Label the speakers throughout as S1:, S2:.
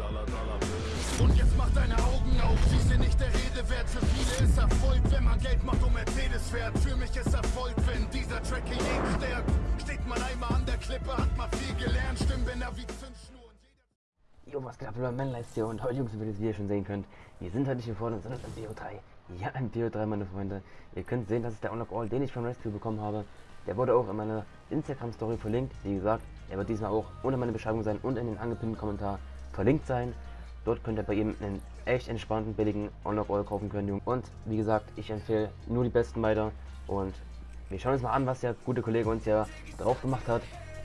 S1: Dollar, Dollar. Und jetzt mach deine Augen auf, sie sind nicht der Rede wert. Für viele ist Erfolg, wenn man Geld macht und Mercedes fährt. Für mich ist Erfolg, wenn dieser Track hier jeden stärkt. Steht man einmal an der Klippe, hat man viel gelernt. Stimmbänder wie Zündschnur. und jeder-
S2: Jo, was geht ab, Leute, Manlights hier und heute, Jungs, wie ihr schon sehen könnt, wir sind heute nicht hier vorne, sondern im BO3. Ja, im BO3, meine Freunde. Ihr könnt sehen, das ist der Unlock All, den ich von Rescue bekommen habe. Der wurde auch in meiner Instagram-Story verlinkt. Wie gesagt, er wird diesmal auch unter meiner Beschreibung sein und in den angepinnten Kommentar verlinkt sein. Dort könnt ihr bei ihm einen echt entspannten, billigen All kaufen können. Und wie gesagt, ich empfehle nur die besten weiter. Und wir schauen uns mal an, was der gute Kollege uns ja drauf gemacht hat.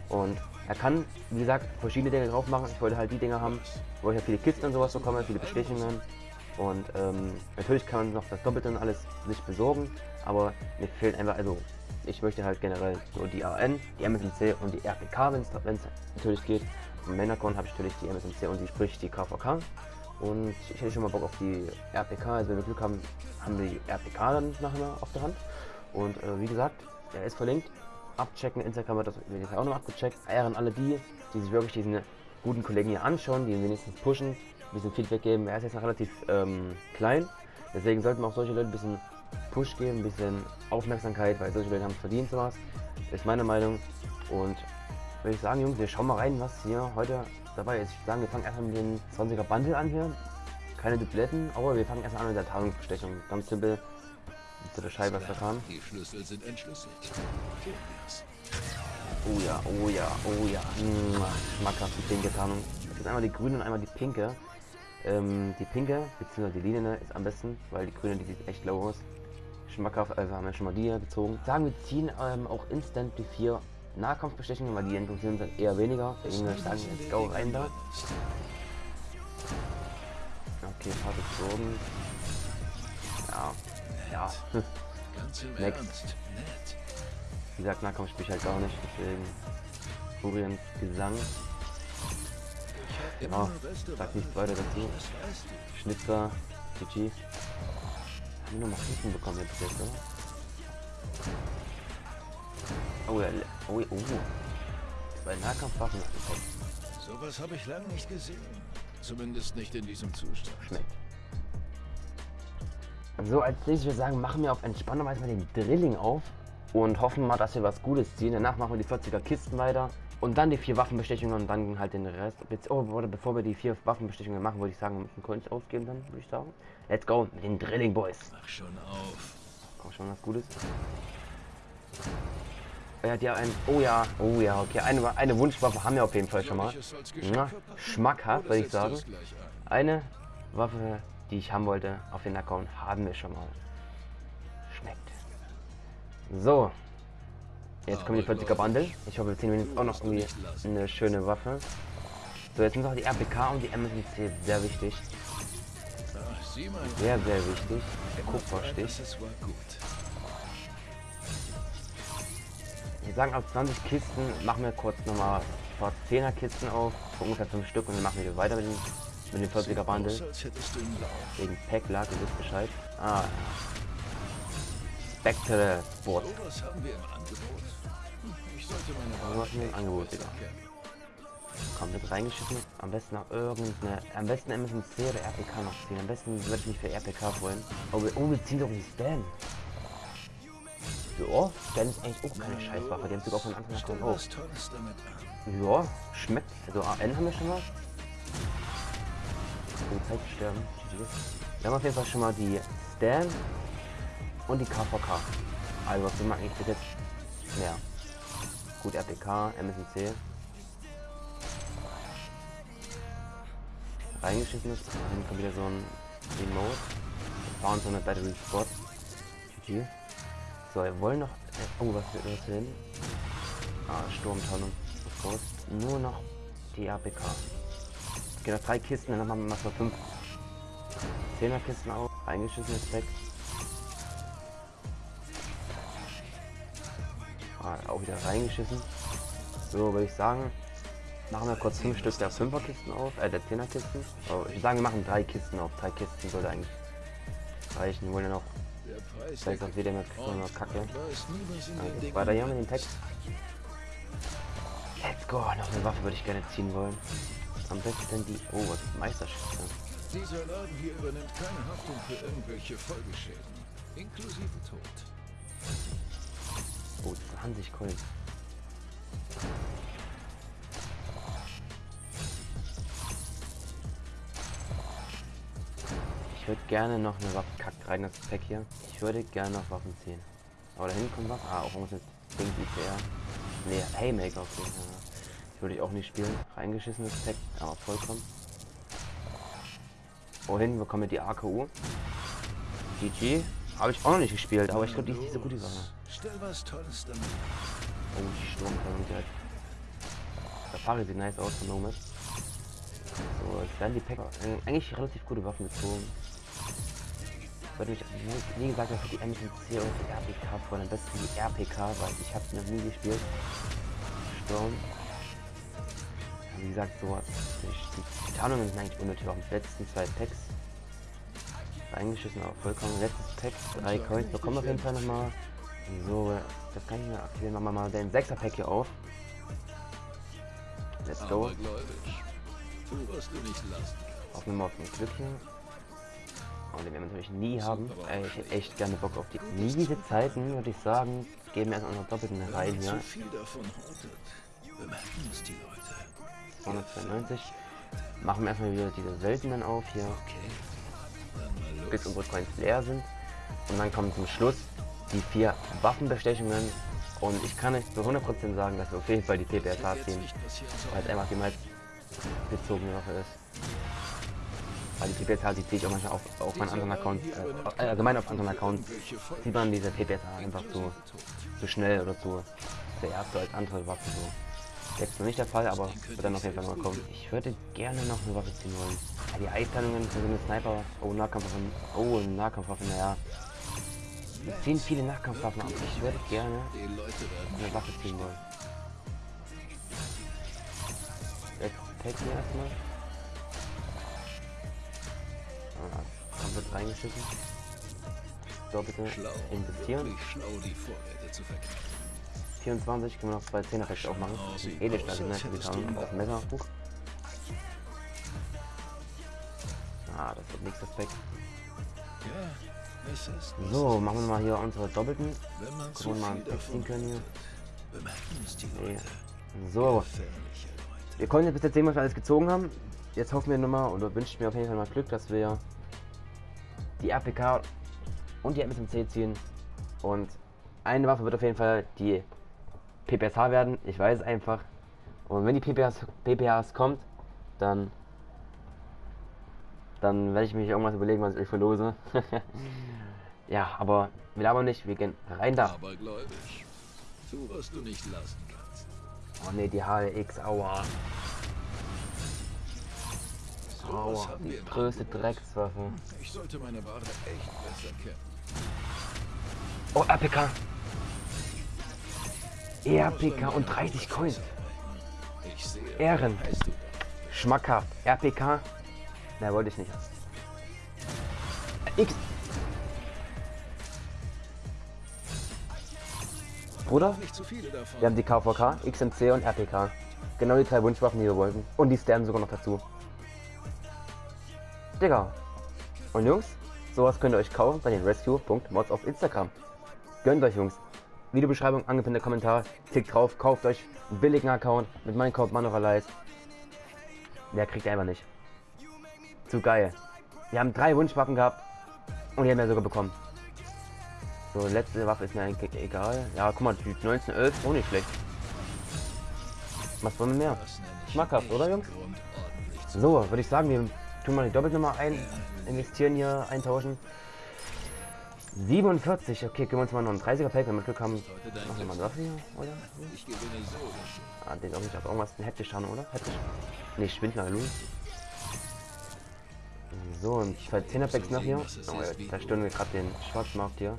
S2: Und er kann, wie gesagt, verschiedene Dinge drauf machen. Ich wollte halt die Dinge haben, wo ich ja viele Kisten und sowas bekomme, viele Bestechungen. Und ähm, natürlich kann man noch das Doppelte und alles sich besorgen, aber mir fehlt einfach, also ich möchte halt generell nur die AN, die MSMC und die RPK, wenn es natürlich geht. Im habe ich natürlich die MSMC und die sprich die KVK. Und ich hätte schon mal Bock auf die RPK, also wenn wir Glück haben, haben wir die RPK dann nachher auf der Hand. Und äh, wie gesagt, der ist verlinkt. Abchecken, Instagram wird das jetzt auch noch abgecheckt. Ehren alle die, die sich wirklich diesen guten Kollegen hier anschauen, die ihn wenigstens pushen, ein bisschen Feedback geben. Er ist jetzt noch relativ ähm, klein, deswegen sollten wir auch solche Leute ein bisschen Push geben, ein bisschen Aufmerksamkeit, weil solche Leute haben es verdient sowas. Ist meine Meinung. Und würde ich sagen, Jungs, wir schauen mal rein, was hier heute dabei ist. Ich würde sagen, wir fangen erstmal mit den 20er Bundle an hier. Keine Dubletten, aber wir fangen erstmal an mit der Tarnungsbestechung. Ganz simpel. Zu der Scheibe, kam.
S1: Die Schlüssel sind entschlüsselt.
S2: Oh ja, oh ja, oh ja. Schmackhaft die pinke Tarnung. Das ist einmal die grüne und einmal die pinke. Ähm, die pinke, beziehungsweise die lilane ist am besten, weil die grüne, die sieht echt low aus. Schmackhaft, also haben wir schon mal die hier gezogen. Sagen wir ziehen ähm, auch instant die vier Nahkampfbestechungen, weil die interessieren sind eher weniger. Deswegen würde ich sagen, let's go rein da. Okay, paar gezogen. Ja, ja.
S1: Ganz im
S2: Next.
S1: Ernst. Nett.
S2: Wie gesagt, Nahkampf spiele ich halt gar nicht, deswegen Furiens Gesang.
S1: Beste
S2: sag nichts weiter dazu. Schnitzer, GG. Haben wir nochmal Schnitten bekommen jetzt, jetzt oder? Oh ja, oh, ja, oh. Zwei Nahkampfwaffen bekommen.
S1: Sowas habe ich lange nicht gesehen. Zumindest nicht in diesem Zustand.
S2: Schmeckt. So, als nächstes würde ich sagen, machen wir auf entspannte Weise mal den Drilling auf und hoffen mal, dass wir was Gutes ziehen. Danach machen wir die 40er Kisten weiter und dann die vier Waffenbestechungen und dann halt den Rest. Oh, oder bevor wir die vier Waffenbestechungen machen, würde ich sagen, wir müssen Coins ausgeben dann, würde ich sagen. Let's go mit den Drilling Boys.
S1: Mach schon auf.
S2: Komm schon was Gutes. Er hat ja ein. Oh ja, oh ja, okay. Eine, eine Wunschwaffe haben wir auf jeden Fall schon mal. Na, schmackhaft, würde ich sagen. Eine Waffe, die ich haben wollte, auf den Account haben wir schon mal. Schmeckt. So. Jetzt kommen die 40er Bundle. Ich hoffe, wir ziehen jetzt auch noch irgendwie eine schöne Waffe. So, jetzt sind noch die RPK und die MSC sehr wichtig.
S1: Mal.
S2: Sehr, sehr wichtig. Der Kupferstich. Wir sagen, aus 20 Kisten machen wir kurz nochmal 10er Kisten auf, ungefähr 5 Stück und dann machen wir weiter mit den, mit den 40er
S1: Aus,
S2: Bundle. Wegen Packlag, ihr wisst Bescheid. Ah. Spectre Sport.
S1: Sowas haben wir im Angebot. Ich sollte meine besser
S2: Digga?
S1: kennen.
S2: Komplett reingeschissen. Am besten noch irgendeine. Am besten MSMC oder RPK noch ziehen. Am besten würde ich mich für RPK freuen. Oh, wir, oh, ziehen doch die Stan. Ja, Stan ist eigentlich auch keine Scheißwaffe. Die haben sogar von Anfang an auch. Ja, schmeckt. Also AN haben wir schon mal. Oh, Zeit sterben. Wir haben auf jeden Fall schon mal die Stan und die KVK. Also was wir eigentlich bis jetzt? Ja. Gut, RPK, MSNC. Reingeschissen ist. Dann kommt wieder so ein Remote. Fahren so eine Battery Spot. GG. So, wir wollen noch. äh, Oh, was wird was hin? Ah, Sturmtarnung. Sofort. Nur noch die APK. Gehen noch drei Kisten, dann machen wir mal fünf Zehnerkisten auf. Eingeschissenes weg. Ah, auch wieder reingeschissen. So, würde ich sagen, machen wir kurz fünf Stück der Fünferkisten auf, äh, der Zehnerkisten. Oh, ich würde sagen, wir machen drei Kisten auf. Drei Kisten sollte eigentlich reichen. Wir wollen ja noch, vielleicht sonst wieder mit
S1: Und
S2: Kacke. weiter hier mit dem Text. Let's go, noch eine Waffe würde ich gerne ziehen wollen. am besten die... Oh, was ist Meisterschütze?
S3: Dieser Laden hier übernimmt keine Haftung für irgendwelche Folgeschäden, inklusive Tod.
S2: Oh, 20 Coins. Ich würde gerne noch eine Waffe kackt rein, das Pack hier. Ich würde gerne noch Waffen ziehen. Aber da hinten kommt was. Ah, auch irgendwas mit Ding ICR. Nee, Haymaker auf jeden Fall. Ich würde ich auch nicht spielen. Reingeschissenes Pack, aber vollkommen. Oh, hinten bekommen wir die AKU. GG. Habe ich auch noch nicht gespielt, aber ich glaube, die ist nicht so gut die Sache.
S3: Stell was Tolles damit.
S2: Oh, die Sturmkanonen direkt. Safari sieht nice aus von Nomad. So, jetzt werden die Packer äh, eigentlich relativ gute Waffen gezogen. Ich würde mich, wie- gesagt, für die MSC und die RPK freuen. Am besten die RPK, weil ich habe sie noch nie gespielt. Sturm. Wie gesagt, so die, die Tarnungen sind eigentlich unnötig. Auch die letzten zwei Packs. Eingeschissen, aber vollkommen. Letztes Pack, drei Coins bekommen wir auf jeden Fall nochmal. So, das kann ich mir aktivieren. Machen wir mal den 6er Pack hier auf. Let's go. Wir mal auf ein Glück hier. Oh, den werden wir natürlich nie haben. Ey, ich hätte echt gerne Bock auf die. Nie diese Zeiten, würde ich sagen, geben wir erstmal noch doppelten rein hier.
S3: zu viel davon hortet, bemerken es die Leute.
S2: 292. Machen wir erstmal wieder diese seltenen auf hier, bis unsere Coins leer sind. Und dann kommen zum Schluss die vier Waffenbestechungen. Und ich kann euch zu 100% sagen, dass wir auf jeden Fall die
S3: Jetzt
S2: ziehen. weil es einfach die meist gezogene Waffe ist. Weil die PPSH, die ziehe ich auch manchmal auf, auf meinen anderen Account, äh, äh, allgemein auf anderen Accounts, sieht man diese PPSH einfach zu, zu schnell oder zu der erste als andere Waffen so. Jetzt noch nicht der Fall, aber wird dann auf jeden Fall noch kommen. Ich würde gerne noch eine Waffe ziehen wollen. Ja, die Eisteilungen für so eine Sniper, oh Nahkampfwaffen, oh Nahkampfwaffen, naja. Wir ziehen viele Nahkampfwaffen ab. Ich würde gerne eine Waffe ziehen wollen. Jetzt Pack hier erstmal. Komplett reingeschissen. So, bitte
S3: schlau,
S2: investieren.
S3: wirklich schlau, die Vorräte zu verkaufen.
S2: 24 können wir noch zwei 10er Packs aufmachen. Edelstahl, die Auf dem Messer. Huch. Ah, das wird nächstes Pack.
S3: Ja,
S2: So, machen wir mal hier unsere Doppelten. Gucken wir mal ein ziehen können hier. Nee. So. Wir konnten jetzt bis jetzt sehen, was wir alles gezogen haben. Jetzt hoffen wir nochmal oder wünschen mir auf jeden Fall mal Glück, dass wir die APK und die MSMC ziehen. Und eine Waffe wird auf jeden Fall die PPSH werden. Ich weiß es einfach. Und wenn die PPS, PPHs kommt, dann dann werde ich mich irgendwas überlegen, was ich euch verlose. ja, aber wir labern nicht, wir gehen rein da.
S3: Aber gläubig. Tu, was du nicht lassen kannst.
S2: Oh ne, die HLX, aua.
S3: Im
S2: größte. Dreckswaffe.
S3: Ich sollte meine Ware echt besser kennen.
S2: Oh, RPK.
S3: Muss
S2: RPK und
S3: meiner
S2: 30
S3: Gruppe
S2: Coins.
S3: festhalten. Ich sehe,
S2: Ehren. Schmackhaft. RPK. Na, wollte ich nicht. X. Bruder, wir haben die KVK, XMC und RPK. Genau die drei Wunschwaffen, die wir wollten. Und die Stern sogar noch dazu. Digga. Und Jungs, sowas könnt ihr euch kaufen bei den rescue.mods auf Instagram. Gönnt euch, Jungs. Videobeschreibung, angepinnter Kommentar. Klickt drauf, kauft euch einen billigen Account mit meinem Code Manoralize. Der kriegt ihr einfach nicht. Zu geil. Wir haben drei Wunschwaffen gehabt und die haben wir sogar bekommen. So, letzte Waffe ist mir eigentlich egal. Ja, guck mal, die 1911 auch nicht schlecht. Was wollen wir mehr? Schmackhaft, oder, Jungs? So, würde ich sagen, wir tun mal die Doppelnummer ein, investieren hier, eintauschen. 47, okay, können wir uns mal noch einen 30er Pack, wenn wir Glück haben. Machen wir mal das hier, oder?
S3: Ich gewinne so oder so.
S2: Ah, den auch nicht, aber irgendwas ein heptisch haben, oder? Heptisch. Ne, Schwindler, hallo. So, und zwei 10er Packs noch hier. Oh, jetzt zerstören wir gerade den Schwarzmarkt hier.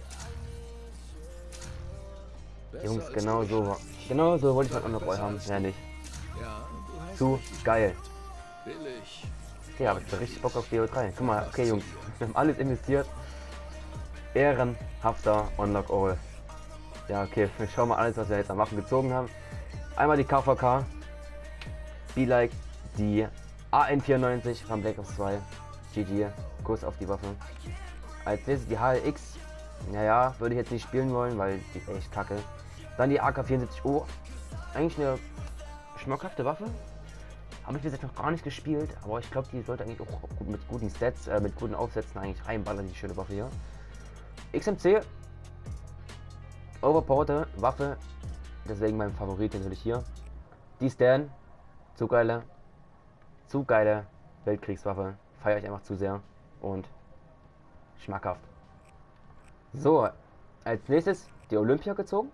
S2: Jungs, genau so. Genau so wollte ich halt auch noch haben. Ja, nicht.
S3: Ja, du hast
S2: Zu geil.
S3: Billig.
S2: Ja, aber ich hab richtig Bock auf BO3. Guck mal, okay, Jungs. Wir haben alles investiert. Ehrenhafter Unlock All. Ja, okay, wir schauen mal alles, was wir jetzt an Waffen gezogen haben. Einmal die KVK. Be like die AN94 von Black Ops 2. GG. Kuss auf die Waffe. Als nächstes die HLX. Naja, würde ich jetzt nicht spielen wollen, weil die ist echt kacke. Dann die AK-74O. Eigentlich eine schmackhafte Waffe. Habe ich bis jetzt noch gar nicht gespielt, aber ich glaube, die sollte eigentlich auch mit guten Stats, äh, mit guten Aufsätzen eigentlich reinballern, die schöne Waffe hier. XMC. Overpowerte Waffe. Deswegen mein Favorit natürlich hier. Die Stan. Zu geile. Zu geile Weltkriegswaffe. Feiere ich einfach zu sehr. Und schmackhaft. So, als nächstes die Olympia gezogen.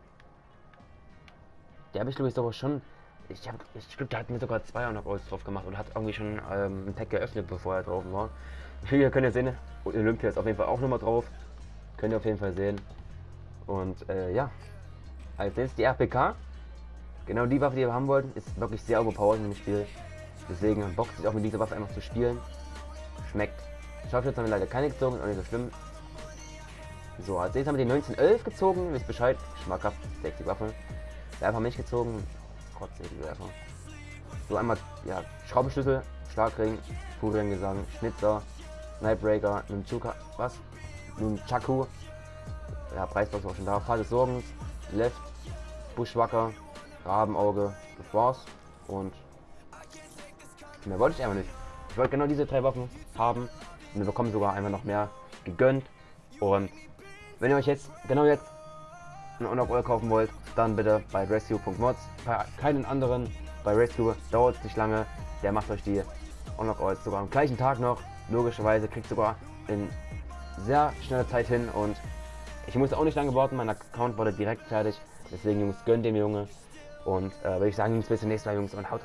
S2: Die habe ich glaube ich sogar schon. Ich habe, ich glaube, der hat mir sogar zwei Knockouts drauf gemacht und hat irgendwie schon ähm, ein Pack geöffnet, bevor er drauf war. Hier könnt ihr sehen, Olympia ist auf jeden Fall auch nochmal drauf. Könnt ihr auf jeden Fall sehen. Und äh, ja, als nächstes die RPK. Genau die Waffe, die wir haben wollten, ist wirklich sehr overpowered in dem Spiel. Deswegen bockt sich auch mit dieser Waffe einfach zu spielen. Schmeckt. Scharfschütze haben wir leider keine gezogen, auch nicht so schlimm. So, als nächstes haben wir die 1911 gezogen. Wisst Bescheid. Schmackhaft. Sexy Waffe. Werfer nicht gezogen. Sei die. So einmal, ja, Schraubenschlüssel, Schlagring, Furiengesang, Schnitzer, Nightbreaker, Nunchuka, was? Nunchaku. Ja, Preisbox auch schon da. Fall des Sorgens, Left, Buschwacker, Rabenauge, das war's. Und mehr wollte ich einfach nicht. Ich wollte genau diese drei Waffen haben. Und wir bekommen sogar einfach noch mehr gegönnt. Und wenn ihr euch jetzt, genau jetzt, einen Unlock Oil kaufen wollt, dann bitte bei rescue.mods. Bei keinen anderen, bei Rescue dauert es nicht lange. Der macht euch die Unlock Oils sogar am gleichen Tag noch. Logischerweise kriegt sogar in sehr schneller Zeit hin und ich musste auch nicht lange warten, mein Account wurde direkt fertig. Deswegen Jungs, gönnt dem Junge. Und äh, würde ich sagen, Jungs, bis zum nächsten Mal Jungs und haut.